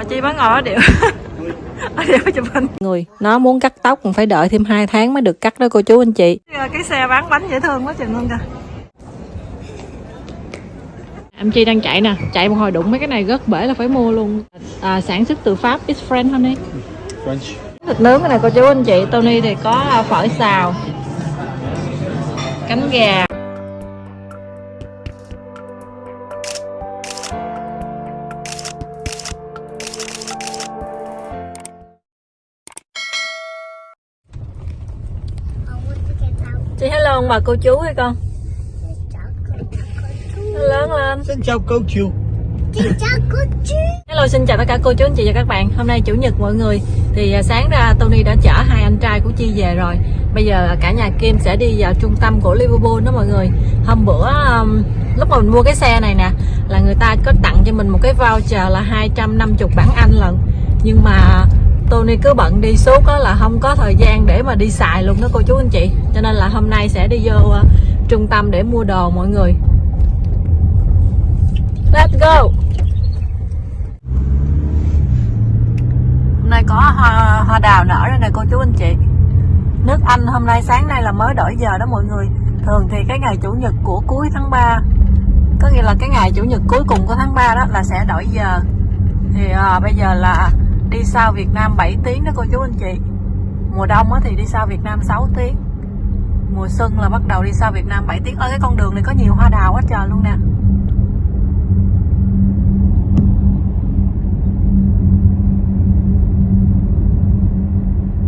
mà chi bán ngồi ở điệu. Ở điệu chụp hình. Người nó muốn cắt tóc cũng phải đợi thêm 2 tháng mới được cắt đó cô chú anh chị. Cái xe bán bánh dễ thương quá chừng luôn kìa. Em chi đang chạy nè chạy một hồi đụng mấy cái này rớt bể là phải mua luôn. À, sản xuất từ pháp it's friend honey. French. thịt nướng cái này cô chú anh chị Tony thì có à, phở xào cánh gà ông bà cô chú hay con? Lớn lên. Xin chào cô chú. Hello xin chào tất cả cô chú anh chị và các bạn. Hôm nay Chủ nhật mọi người. Thì à, sáng ra Tony đã chở hai anh trai của Chi về rồi. Bây giờ cả nhà Kim sẽ đi vào trung tâm của Liverpool đó mọi người. Hôm bữa um, lúc mà mình mua cái xe này nè Là người ta có tặng cho mình một cái voucher là 250 bảng Anh lần Nhưng mà Tony cứ bận đi suốt đó là không có thời gian để mà đi xài luôn đó cô chú anh chị. Cho nên là hôm nay sẽ đi vô uh, trung tâm để mua đồ mọi người. Let's go! Hôm nay có hoa, hoa đào nở đây nè cô chú anh chị. Nước Anh hôm nay sáng nay là mới đổi giờ đó mọi người. Thường thì cái ngày chủ nhật của cuối tháng 3 Có nghĩa là cái ngày chủ nhật cuối cùng của tháng 3 đó là sẽ đổi giờ. Thì à, bây giờ là đi sau Việt Nam 7 tiếng đó cô chú anh chị. Mùa đông á thì đi sau Việt Nam 6 tiếng. Mùa xuân là bắt đầu đi sau Việt Nam 7 tiếng. Ở cái con đường này có nhiều hoa đào quá trời luôn nè.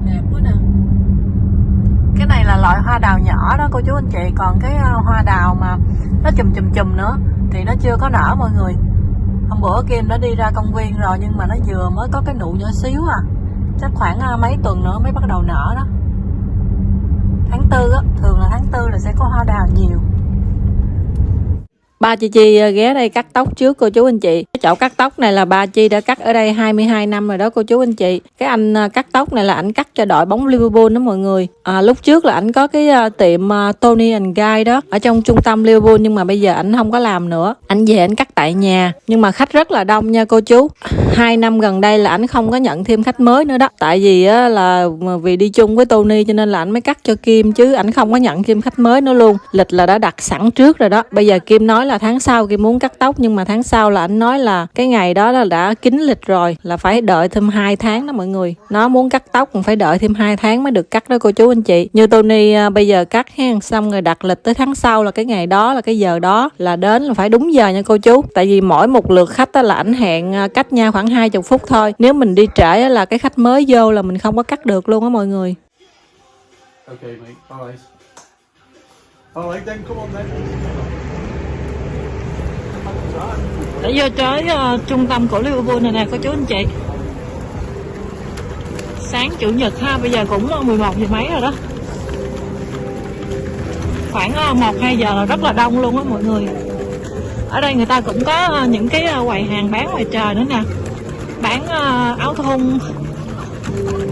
Đẹp quá nè. Cái này là loại hoa đào nhỏ đó cô chú anh chị. Còn cái ờ, hoa đào mà nó chùm chùm chùm nữa thì nó chưa có nở mọi người hôm bữa Kim đã đi ra công viên rồi, nhưng mà nó vừa mới có cái nụ nhỏ xíu à. Chắc khoảng à, mấy tuần nữa mới bắt đầu nở đó. Tháng tư á, thường là tháng tư là sẽ có hoa đào nhiều. Ba chị Chi ờ, ghé đây cắt tóc trước cô chú anh chị. Cái chỗ cắt tóc này là ba Chi đã cắt ở đây 22 năm rồi đó cô chú anh chị. Cái anh ờ, cắt tóc này là ảnh cắt cho đội bóng Liverpool đó mọi người. À, lúc trước là ảnh có cái ờ, tiệm Tony and Guy đó ở trong trung tâm Liverpool nhưng mà bây giờ ảnh không có làm nữa. Ảnh về ảnh cắt tại nhà nhưng mà khách rất là đông nha cô chú. Hai năm gần đây là ảnh không có nhận thêm khách mới nữa đó. Tại vì á, là vì đi chung với Tony cho nên là ảnh mới cắt cho Kim chứ ảnh không có nhận thêm khách mới nữa luôn. Lịch là đã đặt sẵn trước rồi đó. Bây giờ Kim nói là là tháng sau Kim muốn cắt tóc nhưng mà tháng sau là anh nói là cái ngày đó là đã kín lịch rồi là phải đợi thêm 2 tháng đó mọi người. Nó muốn cắt tóc cũng phải đợi thêm 2 tháng mới được cắt đó cô chú anh chị. Như Tony à, bây giờ cắt ha xong rồi đặt lịch tới tháng sau là cái ngày đó là cái giờ đó là đến là phải đúng giờ nha cô chú. Tại vì mỗi một lượt khách đó là ảnh hẹn à, cách nhau khoảng 20 phút thôi. Nếu mình đi trễ là cái khách mới vô là mình không có cắt được luôn á mọi người. Okay, mate. Bye. Alright then, come on then. Để vô tới uh, trung tâm của Liverpool này nè cô chú anh chị. Sáng chủ nhật ha, bây giờ cũng ờ, 11 giờ mấy rồi đó. Khoảng ờ, một 1-2 giờ là rất là đông luôn á mọi người. Ở đây người ta cũng có uh, những cái uh, quầy hàng bán ngoài trời nữa nè. Bán uh, áo thun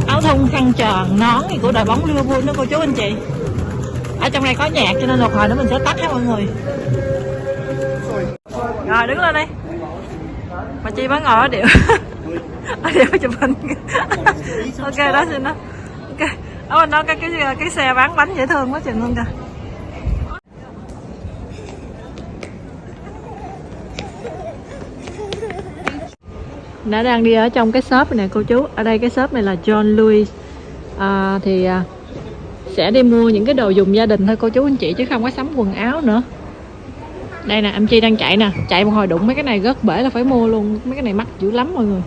Áo thun khăn tròn, nón gì của đội bóng Liverpool đó cô chú anh chị. Ở trong này có nhạc cho nên một hồi nữa mình sẽ tắt ha mọi người rồi đứng lên đi. Mà chi bán ngồi ở điệu ở điệu chụp hình. Ok đó xin đó. Ok. Ở bên đó cái cái cái xe bán bánh dễ thương quá chừng luôn kìa. Đã đang đi ở trong cái shop này nè cô chú. Ở đây cái shop này là John Lewis. À, thì à, sẽ đi mua những cái đồ dùng gia đình thôi cô chú anh chị chứ không có sắm quần áo nữa đây nè em Chi đang chạy nè. Chạy một hồi đụng mấy cái này rớt bể là phải mua luôn. Mấy cái này mắc dữ lắm mọi người.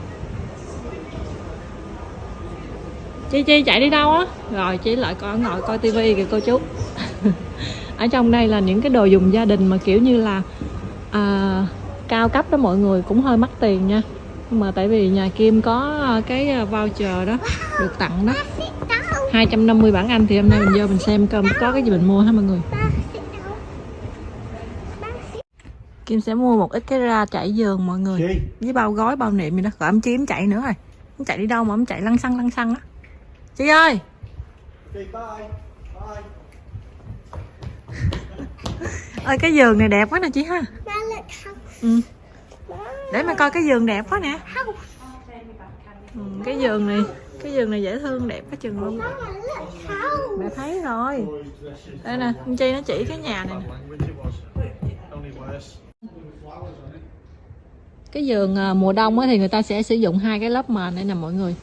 Chi Chi chạy đi đâu á? Rồi chỉ lại coi ngồi coi tivi kìa cô chú. Ở trong đây là những cái đồ dùng gia đình mà kiểu như là à, cao cấp đó mọi người cũng hơi mắc tiền nha. Nhưng mà tại vì nhà Kim có à, cái à, voucher đó được tặng đó. 250 bảng Anh thì hôm nay mình vô mình xem coi có cái gì mình mua hả mọi người? Kim sẽ mua một ít cái ra trải giường mọi người. Okay. với bao gói bao niệm gì đó. Gọi em Chi em chạy nữa rồi. Em chạy đi đâu mà em chạy lăn xăng lăn xăng á. Chi ơi! Bye. Bye. ơi cái giường này đẹp quá nè chị ha. Ừ. để mà coi cái giường đẹp quá nè. ừ, cái giường này cái giường này dễ thương đẹp quá chừng luôn. Mẹ thấy rồi. Đây nè chi nó chỉ cái nhà này nè. Cái giường à, mùa đông thì người ta sẽ sử dụng hai cái lớp mền đây nè mọi người.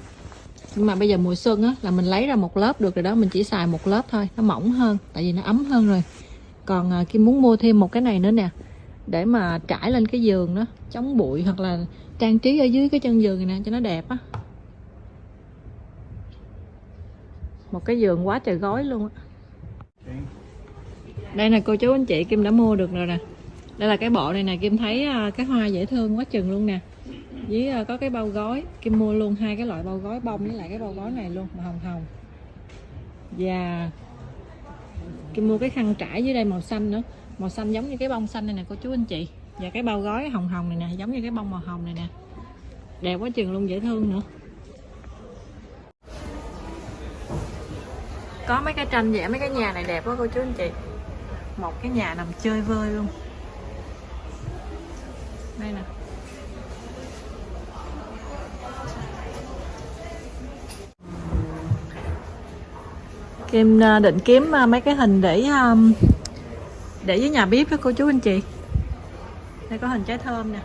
Nhưng mà bây giờ mùa xuân á là mình lấy ra một lớp được rồi đó mình chỉ xài một lớp thôi nó mỏng hơn tại vì nó ấm hơn rồi. Còn à, Kim muốn mua thêm một cái này nữa nè để mà trải lên cái giường đó chống bụi hoặc là trang trí ở dưới cái chân giường này nè cho nó đẹp á. Một cái giường quá trời gói luôn á. Đây nè cô chú anh chị Kim đã mua được rồi nè đây là cái bộ này nè, Kim thấy à, cái hoa dễ thương quá chừng luôn nè. Với à, có cái bao gói, Kim mua luôn hai cái loại bao gói bông với lại cái bao gói này luôn, màu hồng hồng. Và Kim mua cái khăn trải dưới đây màu xanh nữa. Màu xanh giống như cái bông xanh này nè, cô chú anh chị. Và cái bao gói hồng hồng này nè, giống như cái bông màu hồng này nè. Đẹp quá chừng luôn, dễ thương nữa. Có mấy cái tranh vẽ mấy cái nhà này đẹp quá, cô chú anh chị. Một cái nhà nằm chơi vơi luôn đây nè. Kim à, định kiếm à, mấy cái hình để à, để với nhà bếp đó cô chú anh chị. Đây có hình trái thơm nè.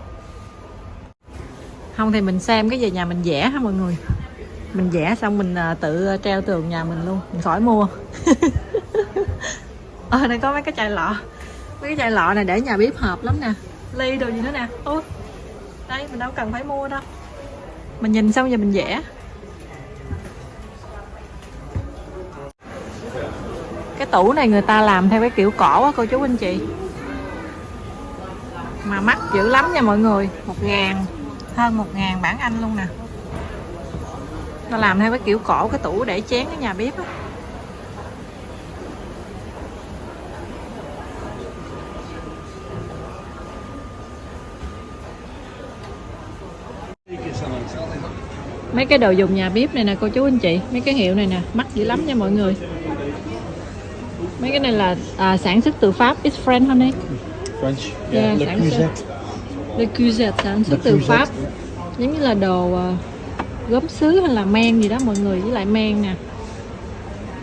Không thì mình xem cái về nhà mình vẽ ha mọi người. Mình vẽ xong mình tự treo tường nhà mình luôn. Mình khỏi mua. Ờ đây có mấy cái chai lọ. Mấy cái chai lọ này để nhà bếp hợp lắm nè ly đồ gì nữa nè. Ôi, đây, mình đâu cần phải mua đâu. Mình nhìn xong giờ mình vẽ. Cái tủ này người ta làm theo cái kiểu cổ á cô chú anh chị. Mà mắc dữ lắm nha mọi người. Một ngàn. Hơn một ngàn bản anh luôn nè. Nó làm theo cái kiểu cổ cái tủ để chén ở nhà bếp á. Mấy cái đồ dùng nhà bếp này nè cô chú anh chị. Mấy cái hiệu này nè mắc dữ lắm nha mọi người. Mấy cái này là à, sản xuất từ pháp. It's French honey. French. Yeah, Le sản Creuset. xuất. Le Creuset sản xuất Le từ pháp. Giống như là đồ à, gốm sứ hay là men gì đó mọi người với lại men nè.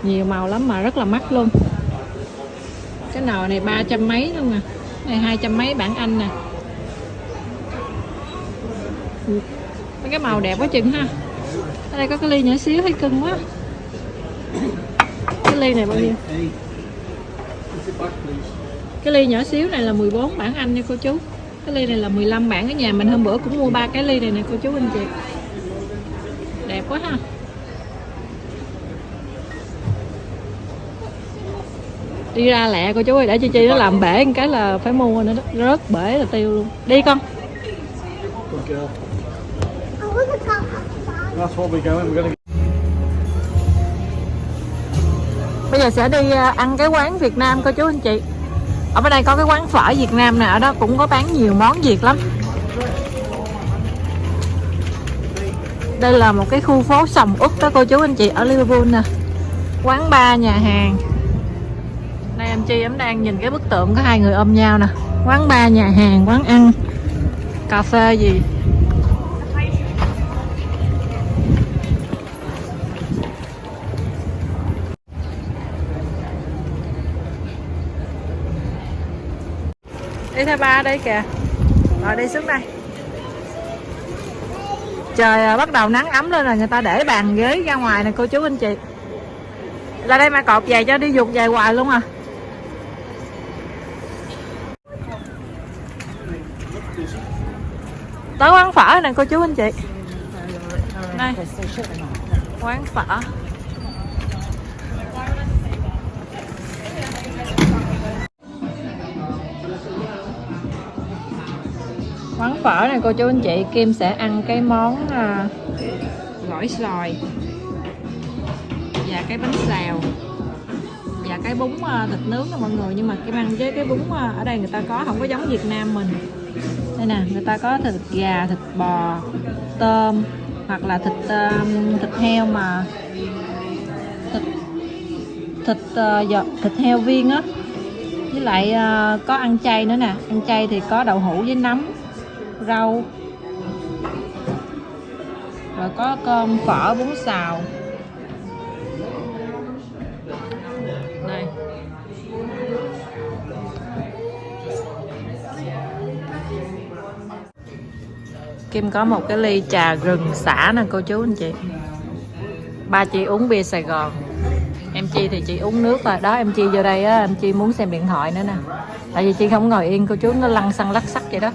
Nhiều màu lắm mà rất là mắc luôn. Cái nồi này ba trăm mấy luôn nè. Này hai trăm mấy bản anh nè cái màu đẹp quá chừng ha. Ở đây có cái ly nhỏ xíu, thấy cưng quá. Cái ly này bao nhiêu? Cái ly nhỏ xíu này là 14 bản anh nha cô chú. Cái ly này là 15 bản ở nhà mình. Hôm bữa cũng mua ba cái ly này nè cô chú anh chị. Đẹp quá ha. Đi ra lẹ cô chú ơi, để chi chi nó làm bể một cái là phải mua nữa đó. Rớt bể là tiêu luôn. Đi con. That's what we're going. We're going to bây giờ sẽ đi à, ăn cái quán Việt Nam cô chú anh chị. Ở bên đây có cái quán phở Việt Nam nè, ở đó cũng có bán nhiều món Việt lắm. Đây là một cái khu phố sầm uất đó cô chú anh chị, ở Liverpool nè. Quán bar nhà hàng. Đây em Chi em đang nhìn cái bức tượng có hai người ôm nhau nè. Quán bar nhà hàng, quán ăn. Cà phê gì? Đi theo ba đây kìa. Rồi đi xuống đây. Trời bắt đầu nắng ấm lên rồi, người ta để bàn ghế ra ngoài nè, cô chú anh chị. Ra đây mà cột giày cho đi dục giày hoài luôn à. Tới quán phở nè, cô chú anh chị. Đây, quán phở. Món phở này cô chú anh chị Kim sẽ ăn cái món à, gỏi xoài. Và cái bánh xèo và cái bún à, thịt nướng nè mọi người nhưng mà Kim ăn với cái bún à, ở đây người ta có không có giống Việt Nam mình. Đây nè người ta có thịt gà thịt bò tôm hoặc là thịt à, thịt heo mà thịt thịt uh, giò- thịt heo viên á. Với lại uh, có ăn chay nữa nè. Ăn chay thì có đậu hũ với nấm rau. Rồi có cơm phở bún xào. Đây Kim có một cái ly trà rừng xả nè cô chú anh chị. Ba chị uống bia Sài Gòn. Em Chi thì chị uống nước rồi Đó em Chi vô đây á, em Chi muốn xem điện thoại nữa nè. Tại vì chị không ngồi yên cô chú nó lăn xăng lắc sắc vậy đó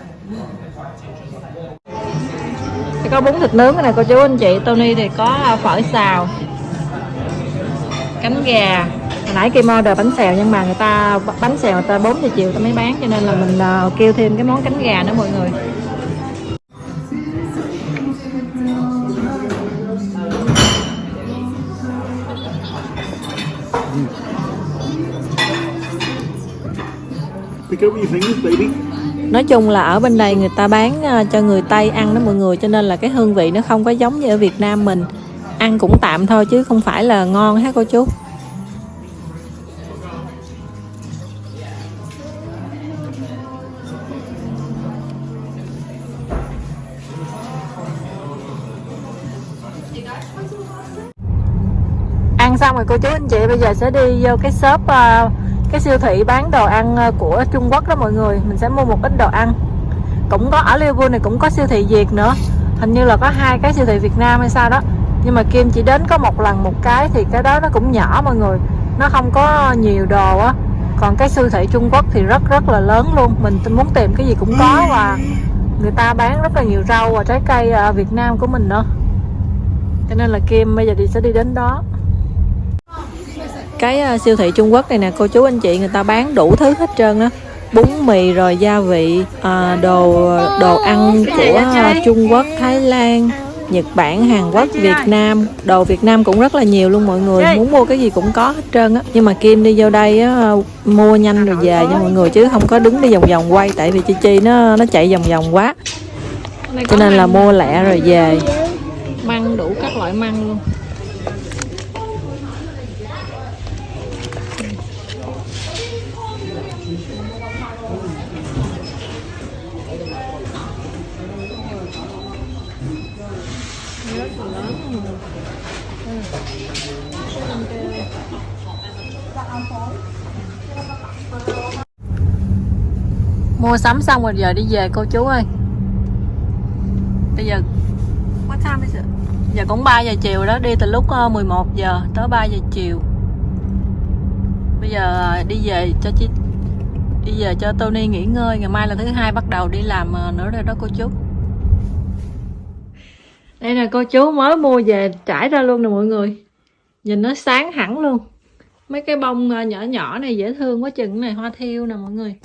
thì có bún thịt nướng cái này cô chú anh chị. Tony thì có à, phở xào cánh gà. Hồi nãy Kim order bánh xèo nhưng mà người ta bánh xèo người ta 4 giờ chiều ta mới bán cho nên là mình à, kêu thêm cái món cánh gà nữa mọi người. Pick up your fingers, baby. Nói chung là ở bên đây người ta bán à, cho người Tây ăn đó mọi người cho nên là cái hương vị nó không có giống như ở Việt Nam mình. Ăn cũng tạm thôi chứ không phải là ngon ha cô chú. Ăn xong rồi cô chú anh chị bây giờ sẽ đi vô cái shop uh, cái siêu thị bán đồ ăn ờ, của Trung Quốc đó mọi người, mình sẽ mua một ít đồ ăn. Cũng có ở Liverpool này, cũng có siêu thị Việt nữa. Hình như là có hai cái siêu thị Việt Nam hay sao đó. Nhưng mà Kim chỉ đến có một lần một cái thì cái đó nó cũng nhỏ mọi người. Nó không có nhiều đồ á. Còn cái siêu thị Trung Quốc thì rất rất là lớn luôn. Mình muốn tìm cái gì cũng có và người ta bán rất là nhiều rau và trái cây ở Việt Nam của mình nữa. Cho nên là Kim bây giờ thì sẽ đi đến đó cái uh, siêu thị Trung Quốc này nè cô chú anh chị người ta bán đủ thứ hết trơn á. Bún mì rồi gia vị à, đồ đồ ăn của uh, Trung Quốc Thái Lan Nhật Bản Hàn Quốc Việt Nam. Đồ Việt Nam cũng rất là nhiều luôn mọi người. Muốn mua cái gì cũng có hết trơn á. Nhưng mà Kim đi vô đây á, mua nhanh rồi về nha mọi người chứ không có đứng đi vòng vòng quay tại vì Chi Chi nó nó chạy vòng vòng quá. Cho nên là mua lẹ rồi về. Măng đủ các loại măng luôn mua sắm xong rồi giờ đi về cô chú ơi. Bây giờ what time is it? giờ cũng 3 giờ chiều đó đi từ lúc 11 giờ tới 3 giờ chiều. Bây giờ đi về cho chị đi về cho Tony nghỉ ngơi ngày mai là thứ hai bắt đầu đi làm nữa rồi đó cô chú. Đây là cô chú mới mua về trải ra luôn nè mọi người. Nhìn nó sáng hẳn luôn. Mấy cái bông nhỏ nhỏ này dễ thương quá chừng này hoa thiêu nè mọi người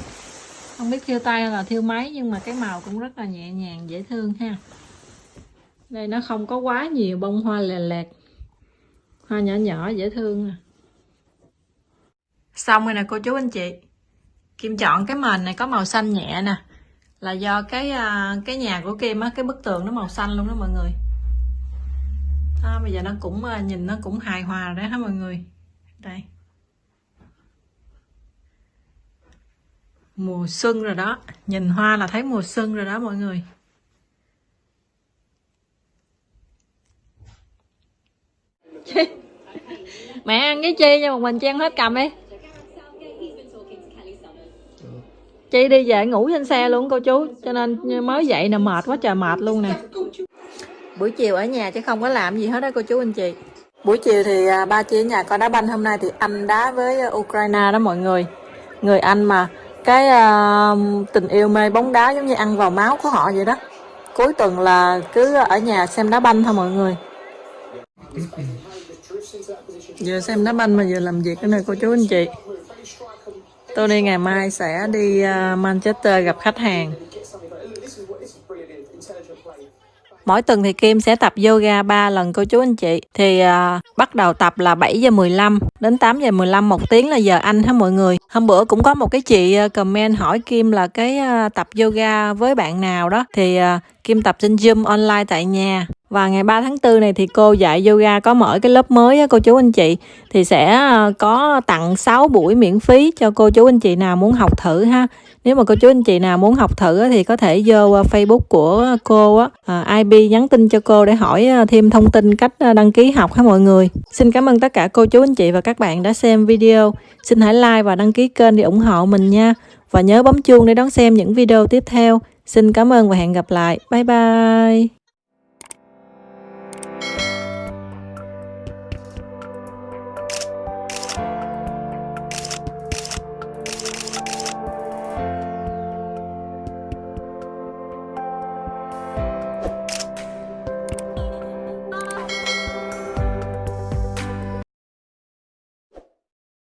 không biết thiêu tay hay là thiêu máy nhưng mà cái màu cũng rất là nhẹ nhàng dễ thương ha. Đây nó không có quá nhiều bông hoa lè lẹt. Hoa nhỏ nhỏ dễ thương nè. Xong rồi nè cô chú anh chị. Kim chọn cái mền này có màu xanh nhẹ nè. Là do cái à, cái nhà của Kim á cái bức tường nó màu xanh luôn đó mọi người. À, bây giờ nó cũng à, nhìn nó cũng hài hòa rồi đó hả mọi người? Đây. Mùa xuân rồi đó. Nhìn hoa là thấy mùa xuân rồi đó mọi người. Mẹ ăn với chi nha một mình chi ăn hết cầm đi. Chi đi về ngủ trên xe luôn cô chú. Cho nên mới dậy nè mệt quá trời mệt luôn nè. Buổi chiều ở nhà chứ không có làm gì hết đó cô chú anh chị. Buổi chiều thì à, ba chị ở nhà coi đá banh hôm nay thì anh đá với Ukraine đó mọi người. Người anh mà cái uh, tình yêu mê bóng đá giống như ăn vào máu của họ vậy đó. Cuối tuần là cứ ở nhà xem đá banh thôi mọi người. Vừa xem đá banh mà vừa làm việc cái này cô chú anh chị. Tôi đi ngày mai sẽ đi uh, Manchester gặp khách hàng. Mỗi tuần thì Kim sẽ tập yoga 3 lần cô chú anh chị. Thì à, bắt đầu tập là 7 giờ 15 đến 8 giờ 15 một tiếng là giờ Anh ha mọi người. Hôm bữa cũng có một cái chị à, comment hỏi Kim là cái ờ, tập yoga với bạn nào đó thì ờ, Kim tập trên Zoom online tại nhà. Và ngày 3 tháng 4 này thì cô dạy yoga có mở cái lớp mới á, cô chú anh chị thì sẽ ờ, có tặng 6 buổi miễn phí cho cô chú anh chị nào muốn học thử ha. Nếu mà cô chú anh chị nào muốn học thử thì có thể vô ờ, Facebook của cô á, ờ, à, IB nhắn tin cho cô để hỏi thêm thông tin cách đăng ký học ha mọi người. Xin cảm ơn tất cả cô chú anh chị và các bạn đã xem video. Xin hãy like và đăng ký kênh để ủng hộ mình nha. Và nhớ bấm chuông để đón xem những video tiếp theo. Xin cảm ơn và hẹn gặp lại. Bye bye.